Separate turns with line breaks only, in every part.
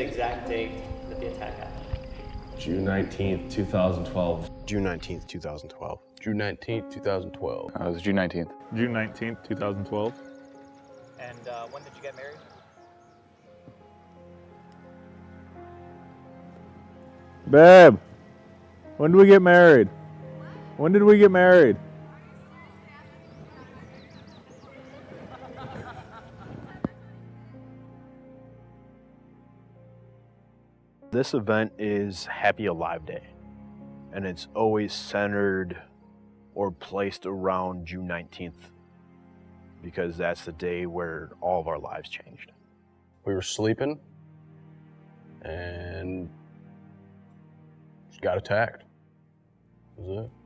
exact date that the attack happened.
June 19th, 2012.
June 19th, 2012.
June 19th, 2012.
Uh, it was June 19th.
June 19th, 2012.
And uh, when did you get married?
Babe, when did we get married? When did we get married?
This event is Happy Alive Day, and it's always centered or placed around June 19th because that's the day where all of our lives changed.
We were sleeping and got attacked. That was it.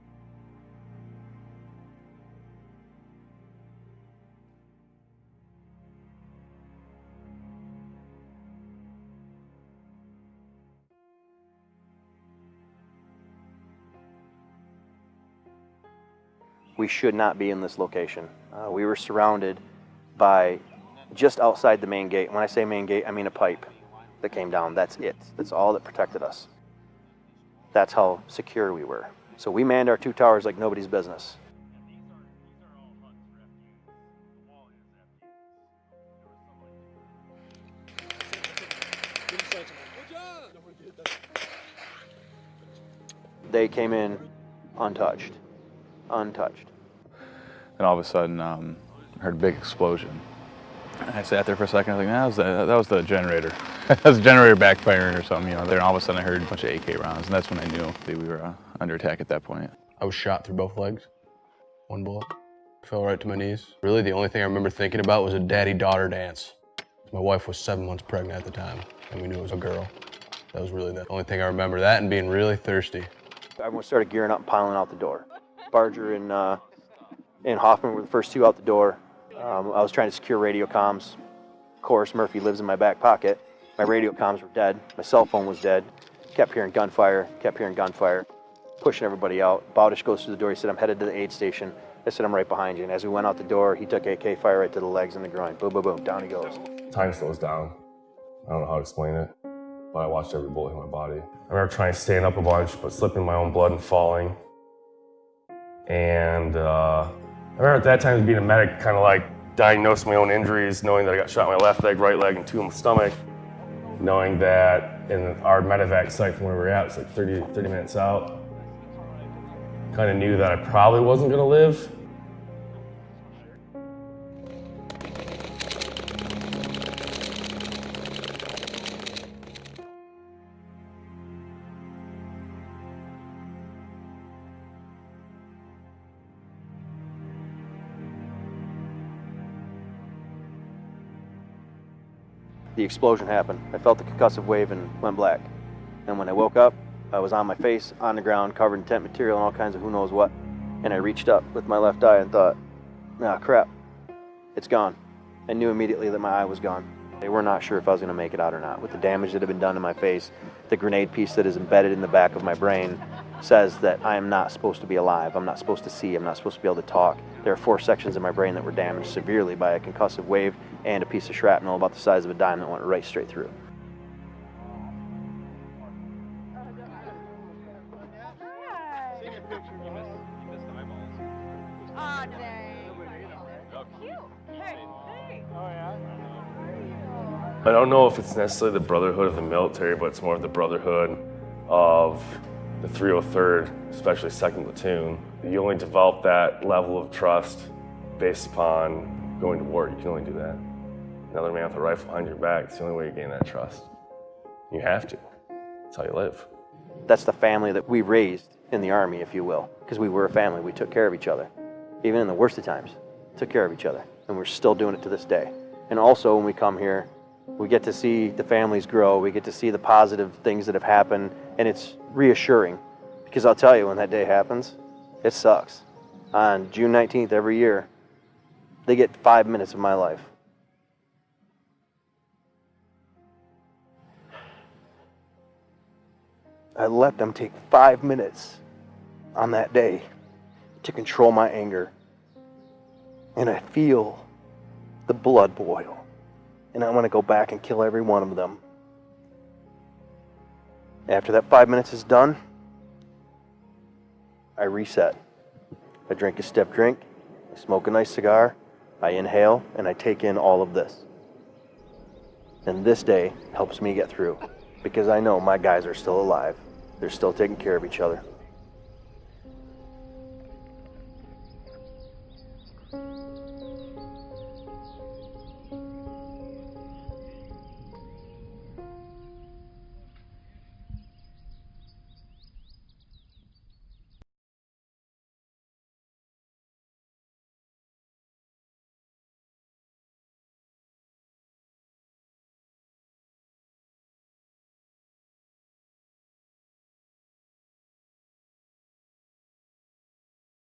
We should not be in this location. Uh, we were surrounded by just outside the main gate. When I say main gate, I mean a pipe that came down. That's it. That's all that protected us. That's how secure we were. So we manned our two towers like nobody's business. They came in untouched untouched.
And all of a sudden, um, I heard a big explosion. And I sat there for a second. I was like, that was the, that was the generator. that was the generator backfiring or something, you know. Then all of a sudden, I heard a bunch of AK rounds, and that's when I knew that we were uh, under attack at that point.
I was shot through both legs. One bullet. Fell right to my knees. Really, the only thing I remember thinking about was a daddy-daughter dance. My wife was seven months pregnant at the time, and we knew it was a girl. That was really the only thing I remember. That and being really thirsty.
Everyone started gearing up and piling out the door. Barger and, uh, and Hoffman were the first two out the door. Um, I was trying to secure radio comms. Of course, Murphy lives in my back pocket. My radio comms were dead. My cell phone was dead. Kept hearing gunfire, kept hearing gunfire, pushing everybody out. Bowdish goes through the door. He said, I'm headed to the aid station. I said, I'm right behind you. And as we went out the door, he took AK fire right to the legs and the groin. Boom, boom, boom. Down he goes.
Time slows down. I don't know how to explain it, but I watched every bullet hit my body. I remember trying to stand up a bunch, but slipping my own blood and falling. And uh, I remember at that time being a medic, kind of like diagnosing my own injuries, knowing that I got shot in my left leg, right leg, and two in the stomach. Knowing that in our medevac site from where we were at, it's like 30, 30 minutes out. Kind of knew that I probably wasn't gonna live.
The explosion happened. I felt the concussive wave and went black. And when I woke up, I was on my face, on the ground, covered in tent material and all kinds of who knows what. And I reached up with my left eye and thought, ah, crap, it's gone. I knew immediately that my eye was gone. They were not sure if I was going to make it out or not. With the damage that had been done to my face, the grenade piece that is embedded in the back of my brain says that I am not supposed to be alive. I'm not supposed to see. I'm not supposed to be able to talk. There are four sections of my brain that were damaged severely by a concussive wave and a piece of shrapnel about the size of a dime that went right straight through.
I don't know if it's necessarily the brotherhood of the military, but it's more of the brotherhood of the 303rd, especially 2nd Platoon. You only develop that level of trust based upon going to war. You can only do that. Another man with a rifle behind your back, it's the only way you gain that trust. You have to. That's how you live.
That's the family that we raised in the Army, if you will, because we were a family. We took care of each other. Even in the worst of times, took care of each other. And we're still doing it to this day. And also, when we come here, we get to see the families grow. We get to see the positive things that have happened, and it's reassuring. Because I'll tell you, when that day happens, it sucks. On June 19th every year, they get five minutes of my life. I let them take five minutes on that day to control my anger. And I feel the blood boil. And I want to go back and kill every one of them. After that five minutes is done, I reset. I drink a step drink, I smoke a nice cigar, I inhale, and I take in all of this. And this day helps me get through because I know my guys are still alive. They're still taking care of each other.